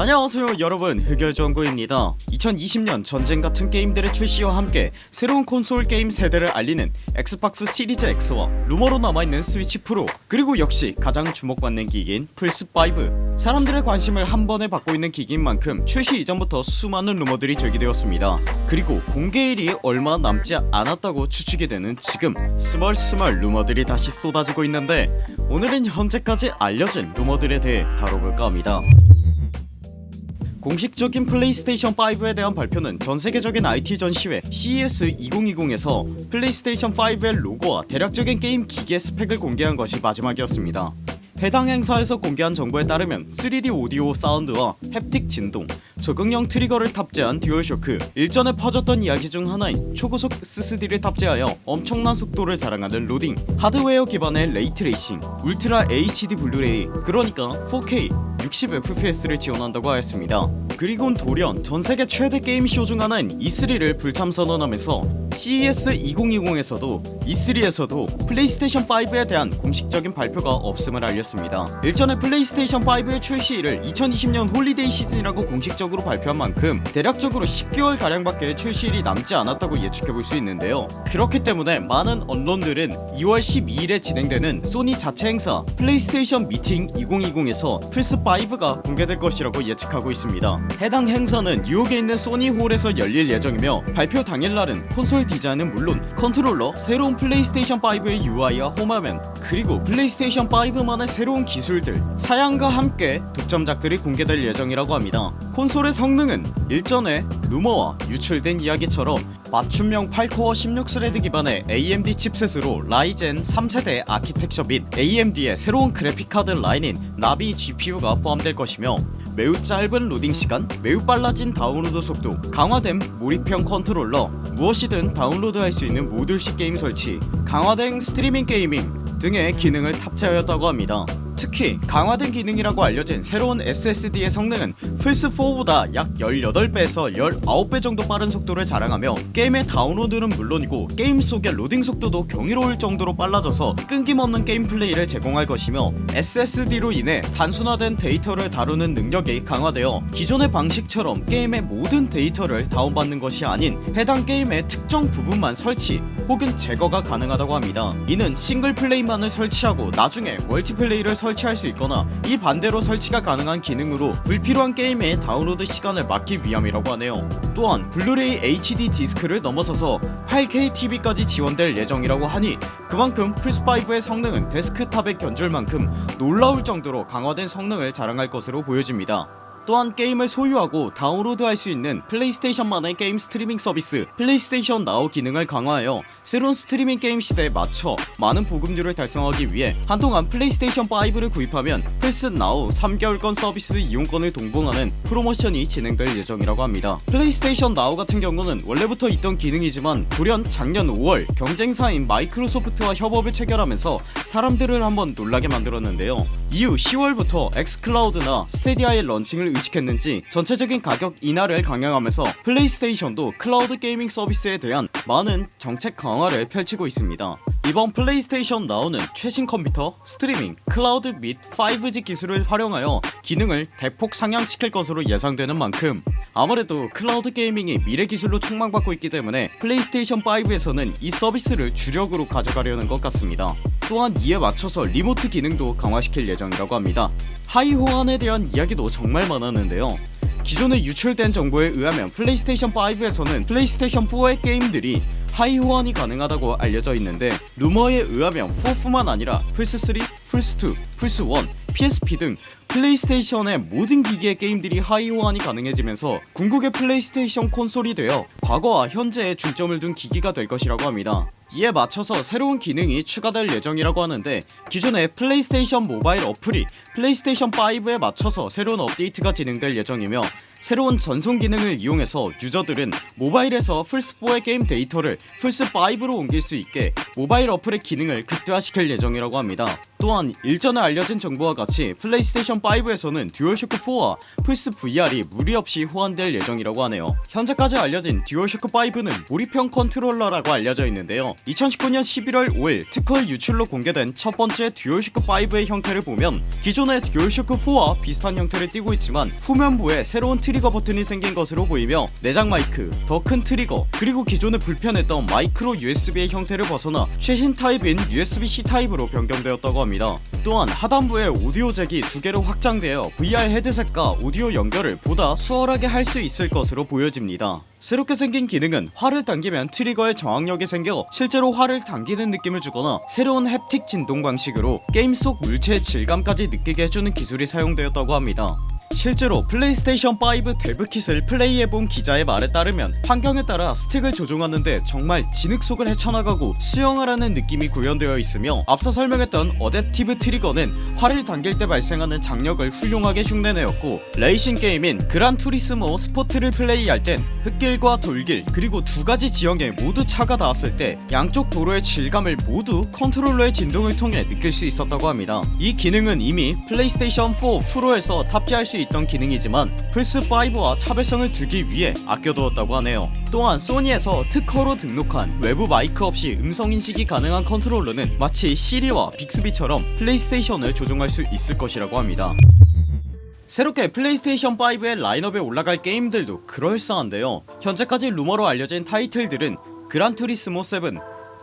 안녕하세요 여러분. 흑열정구입니다. 2020년 전쟁 같은 게임들의 출시와 함께 새로운 콘솔 게임 세대를 알리는 엑스박스 시리즈 X와 루머로 남아있는 스위치 프로 그리고 역시 가장 주목받는 기기인 플스5 사람들의 관심을 한 번에 받고 있는 기기인 만큼 출시 이전부터 수많은 루머들이 제기되었습니다. 그리고 공개일이 얼마 남지 않았다고 추측이 되는 지금 스멀스멀 루머들이 다시 쏟아지고 있는데 오늘은 현재까지 알려진 루머들에 대해 다뤄볼까 합니다 공식적인 플레이스테이션 5에 대한 발표는 전세계적인 IT 전시회 CES 2020에서 플레이스테이션 5의 로고와 대략적인 게임 기기의 스펙을 공개한 것이 마지막이었습니다. 해당 행사에서 공개한 정보에 따르면 3D 오디오 사운드와 haptic 진동 적응형 trigger를 탑재한 듀얼쇼크 일전에 퍼졌던 이야기 중 하나인 초고속 SSD를 탑재하여 엄청난 속도를 자랑하는 로딩 하드웨어 기반의 ray tracing 울트라 HD 블루레이 그러니까 4K 60fps를 지원한다고 하였습니다. 그리곤 돌연 전세계 최대 게임쇼 중 하나인 E3를 불참 선언하면서 CES 2020에서도 E3에서도 플레이스테이션 5에 대한 공식적인 발표가 없음을 알렸습니다. 일전에 플레이스테이션 5의 출시일을 2020년 holiday 시즌이라고 공식적으로 발표한 만큼 대략적으로 10개월 가량밖에 출시일이 남지 않았다고 예측해볼 수 있는데요. 그렇기 때문에 많은 언론들은 2월 12일에 진행되는 소니 자체 행사 플레이스테이션 미팅 2020에서 플스5 가 공개될 것이라고 예측하고 있습니다. 해당 행사는 뉴욕에 있는 소니홀에서 열릴 예정이며 발표 당일날은 콘솔 디자인은 물론 컨트롤러 새로운 플레이스테이션 5의 UI와 홈화면 그리고 플레이스테이션 5만의 새로운 기술들 사양과 함께 독점작들이 공개될 예정이라고 합니다. 콘솔의 성능은 일전에 루머와 유출된 이야기처럼 맞춤형 8코어 16thread 기반의 AMD 칩셋으로 라이젠 3세대 아키텍처 및 AMD의 새로운 그래픽카드 라인인 나비 GPU가 포함될 것이며 매우 짧은 로딩시간 매우 빨라진 다운로드 속도 강화된 몰입형 컨트롤러 무엇이든 다운로드할 수 있는 모듈식 게임 설치 강화된 스트리밍 gaming 등의 기능을 탑재하였다고 합니다 특히 강화된 기능이라고 알려진 새로운 SSD의 성능은 플스4보다 약 18배에서 19배 정도 빠른 속도를 자랑하며 게임의 다운로드는 물론이고 게임 속의 로딩 속도도 경이로울 정도로 빨라져서 끊김없는 게임 플레이를 제공할 것이며 SSD로 인해 단순화된 데이터를 다루는 능력이 강화되어 기존의 방식처럼 게임의 모든 데이터를 다운받는 것이 아닌 해당 게임의 특정 부분만 설치 혹은 제거가 가능하다고 합니다. 이는 싱글 플레이만을 설치하고 나중에 멀티플레이를 설치 설치할 수 있거나 이 반대로 설치가 가능한 기능으로 불필요한 게임의 다운로드 시간을 막기 위함이라고 하네요. 또한 블루레이 HD 디스크를 넘어서서 8K TV까지 지원될 예정이라고 하니 그만큼 플스5의 성능은 데스크탑에 견줄 만큼 놀라울 정도로 강화된 성능을 자랑할 것으로 보여집니다 또한 게임을 소유하고 다운로드할 수 있는 플레이스테이션만의 게임 스트리밍 서비스 플레이스테이션 나우 기능을 강화하여 새로운 스트리밍 게임 시대에 맞춰 많은 보급률을 달성하기 위해 한동안 플레이스테이션 5를 구입하면 플스 나우 3개월권 서비스 이용권을 동봉하는 프로모션이 진행될 예정이라고 합니다. 플레이스테이션 나우 같은 경우는 원래부터 있던 기능이지만 돌연 작년 5월 경쟁사인 마이크로소프트와 협업을 체결하면서 사람들을 한번 놀라게 만들었는데요. 이후 10월부터 엑스클라우드나 스타디아의 런칭을 의식했는지 전체적인 가격 인하를 강행하면서 플레이스테이션도 cloud gaming 서비스에 대한 많은 정책 강화를 펼치고 있습니다. 이번 플레이스테이션 나우는 최신 컴퓨터, 스트리밍, 클라우드 및 5G 기술을 활용하여 기능을 대폭 상향시킬 것으로 예상되는 만큼 아무래도 cloud gaming이 미래 기술로 촉망받고 있기 때문에 플레이스테이션 5에서는 이 서비스를 주력으로 가져가려는 것 같습니다. 또한 이에 맞춰서 remote 기능도 강화시킬 예정이라고 합니다 하위 호환에 대한 이야기도 정말 많았는데요. 기존에 유출된 정보에 의하면 플레이스테이션 5에서는 플레이스테이션 4의 게임들이 하위 호환이 가능하다고 알려져 있는데 루머에 의하면 4뿐만 아니라 플스3, 플스2, 플스1, PSP 등 플레이스테이션의 모든 기기의 게임들이 하위 호환이 가능해지면서 궁극의 플레이스테이션 콘솔이 되어 과거와 현재에 중점을 둔 기기가 될 것이라고 합니다 이에 맞춰서 새로운 기능이 추가될 예정이라고 하는데 기존의 플레이스테이션 모바일 어플이 플레이스테이션 5에 맞춰서 새로운 업데이트가 진행될 예정이며 새로운 전송 기능을 이용해서 유저들은 모바일에서 플스4의 게임 데이터를 플스5로 옮길 수 있게 모바일 어플의 기능을 극대화시킬 예정이라고 합니다. 또한 일전에 알려진 정보와 같이 플레이스테이션 5에서는 듀얼쇼크4와 플스 VR이 무리 없이 호환될 예정이라고 하네요. 현재까지 알려진 듀얼쇼크5는 몰입형 컨트롤러라고 알려져 있는데요. 2019년 11월 5일 특허 유출로 공개된 첫번째 듀얼쇼크5의 형태를 보면 기존의 듀얼쇼크4와 비슷한 형태를 띠고 있지만 후면부에 새로운 트리거 버튼이 생긴 것으로 보이며 내장 마이크, 더 큰 트리거 그리고 기존에 불편했던 마이크로 USB의 형태를 벗어나 최신 타입인 USB-C 타입으로 변경되었다고 합니다. 또한 하단부에 오디오 잭이 두 개로 확장되어 VR 헤드셋과 오디오 연결을 보다 수월하게 할 수 있을 것으로 보여집니다. 새롭게 생긴 기능은 활을 당기면 트리거에 저항력이 생겨 실제로 활을 당기는 느낌을 주거나 새로운 haptic 진동 방식으로 게임 속 물체의 질감까지 느끼게 해주는 기술이 사용되었다고 합니다 실제로 플레이스테이션 5 dev kit을 플레이해본 기자의 말에 따르면 환경에 따라 스틱을 조종하는데 정말 진흙속을 헤쳐나가고 수영하는 느낌이 구현되어 있으며 앞서 설명했던 adaptive trigger는 활을 당길 때 발생하는 장력을 훌륭하게 흉내내었고 레이싱 게임인 그란 투리스모 스포트를 플레이할 땐 흙길과 돌길 그리고 두가지 지형에 모두 차가 닿았을 때 양쪽 도로의 질감을 모두 컨트롤러의 진동을 통해 느낄 수 있었다고 합니다. 이 기능은 이미 플레이스테이션 4 프로에서 탑재할 수 있던 기능이지만 플스5와 차별성을 두기 위해 아껴두었다고 하네요. 또한 소니에서 특허로 등록한 외부 마이크 없이 음성인식이 가능한 컨트롤러는 마치 시리와 빅스비처럼 플레이스테이션을 조종할 수 있을 것이라고 합니다. 새롭게 플레이스테이션 5의 라인업에 올라갈 게임들도 그럴싸한데요. 현재까지 루머로 알려진 타이틀들은 그란투리스모 7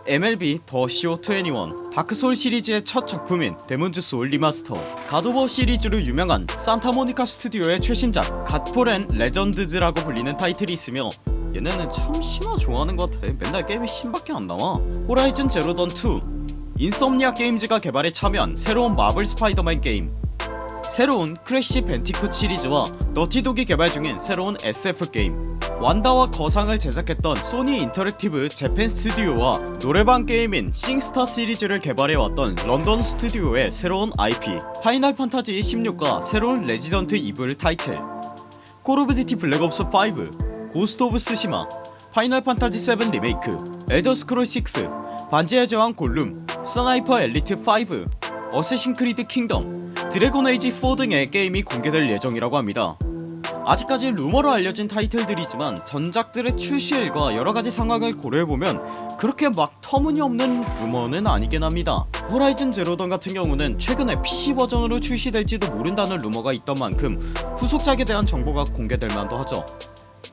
MLB 더 CO21 다크소울 시리즈의 첫 작품인 데몬즈 소울 리마스터 갓 오브 워 시리즈로 유명한 산타모니카 스튜디오의 최신작 갓포렌 레전드즈라고 불리는 타이틀이 있으며 얘네는 참 신화 좋아하는 것 같아. 맨날 게임에 신밖에 안 나와. 호라이즌 제로던 2 인섬니악 게임즈가 개발에 참여한 새로운 마블 스파이더맨 게임 새로운 크래쉬 밴디쿳 시리즈와 너티독이 개발 중인 새로운 SF 게임. 완다와 거상을 제작했던 소니 인터랙티브 재팬 스튜디오와 노래방 게임인 싱스타 시리즈를 개발해왔던 런던 스튜디오의 새로운 IP 파이널 판타지 16과 새로운 레지던트 이블 타이틀 콜 오브 듀티 블랙옵스 5 고스트 오브 쓰시마 파이널 판타지 7 리메이크 엘더 스크롤 6 반지의 제왕 골룸 스나이퍼 엘리트 5 어쌔신 크리드 킹덤 드래곤 에이지 4 등의 게임이 공개될 예정이라고 합니다. 아직까지 루머로 알려진 타이틀들이지만 전작들의 출시일과 여러가지 상황을 고려해보면 그렇게 막 터무니없는 루머는 아니긴 합니다. 호라이즌 제로던 같은 경우는 최근에 PC 버전으로 출시될지도 모른다는 루머가 있던 만큼 후속작에 대한 정보가 공개될 만도 하죠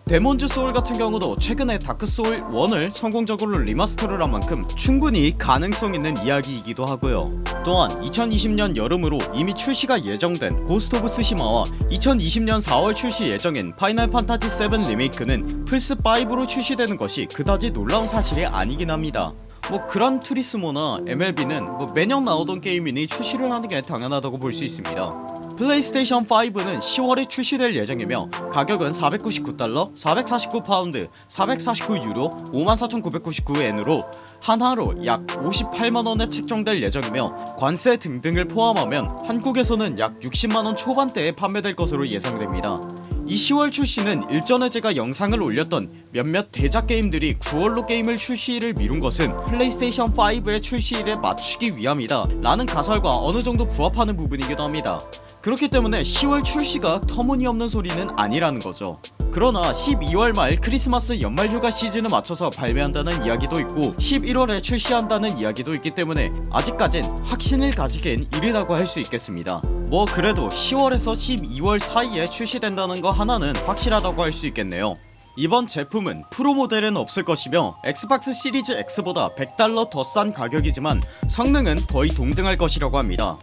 데몬즈 소울 같은 경우도 최근에 다크소울 1을 성공적으로 리마스터를 한 만큼 충분히 가능성 있는 이야기이기도 하고요. 또한 2020년 여름으로 이미 출시가 예정된 고스트 오브 쓰시마와 2020년 4월 출시 예정인 파이널 판타지 7 리메이크는 플스5로 출시되는 것이 그다지 놀라운 사실이 아니긴 합니다 뭐 그란 투리스모나 MLB는 뭐 매년 나오던 게임이니 출시를 하는게 당연하다고 볼 수 있습니다. 플레이스테이션 5는 10월에 출시될 예정이며 가격은 499달러 449파운드 449유로 54,999엔으로 한화로 약 58만원에 책정될 예정이며 관세 등등을 포함하면 한국에서는 약 60만원 초반대에 판매될 것으로 예상됩니다 이 10월 출시는 일전에 제가 영상을 올렸던 몇몇 대작 게임들이 9월로 게임을 출시를 미룬 것은 플레이스테이션 5의 출시일에 맞추기 위함이다 라는 가설과 어느정도 부합하는 부분이기도 합니다. 그렇기 때문에 10월 출시가 터무니없는 소리는 아니라는 거죠. 그러나 12월 말 크리스마스 연말휴가 시즌을 맞춰서 발매한다는 이야기도 있고 11월에 출시한다는 이야기도 있기 때문에 아직까진 확신을 가지긴 이르다고 할 수 있겠습니다 뭐 그래도 10월에서 12월 사이에 출시된다는 거 하나는 확실하다고 할 수 있겠네요. 이번 제품은 프로 모델은 없을 것이며 엑스박스 시리즈 X보다 100달러 더 싼 가격이지만 성능은 거의 동등할 것이라고 합니다.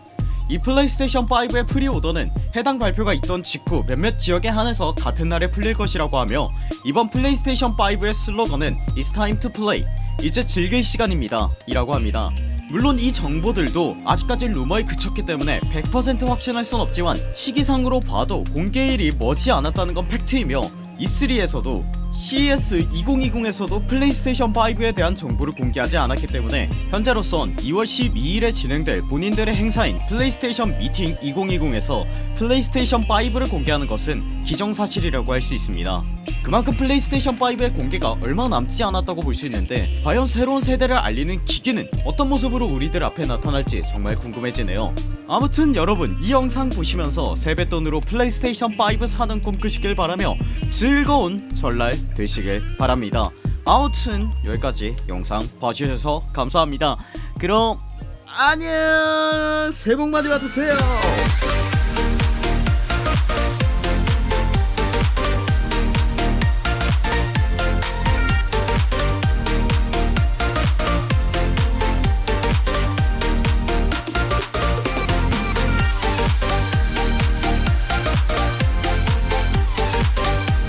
이 플레이스테이션 5의 pre-order는 해당 발표가 있던 직후 몇몇 지역에 한해서 같은 날에 풀릴 것이라고 하며 이번 플레이스테이션 5의 슬로건은 It's time to play. 이제 즐길 시간입니다. 이라고 합니다 물론 이 정보들도 아직까지 루머에 그쳤기 때문에 100% 확신할 순 없지만 시기상으로 봐도 공개일이 머지 않았다는 건 팩트이며 E3에서도 CES 2020에서도 플레이스테이션 5에 대한 정보를 공개하지 않았기 때문에 현재로선 2월 12일에 진행될 본인들의 행사인 플레이스테이션 미팅 2020에서 플레이스테이션 5를 공개하는 것은 기정사실이라고 할 수 있습니다. 그만큼 플레이스테이션 5의 공개가 얼마 남지 않았다고 볼 수 있는데 과연 새로운 세대를 알리는 기기는 어떤 모습으로 우리들 앞에 나타날지 정말 궁금해지네요. 아무튼 여러분 이 영상 보시면서 세뱃돈으로 플레이스테이션 5 사는 꿈 꾸시길 바라며 즐거운 설날 되시길 바랍니다. 아무튼 여기까지 영상 봐주셔서 감사합니다. 그럼 안녕! 새해 복 많이 받으세요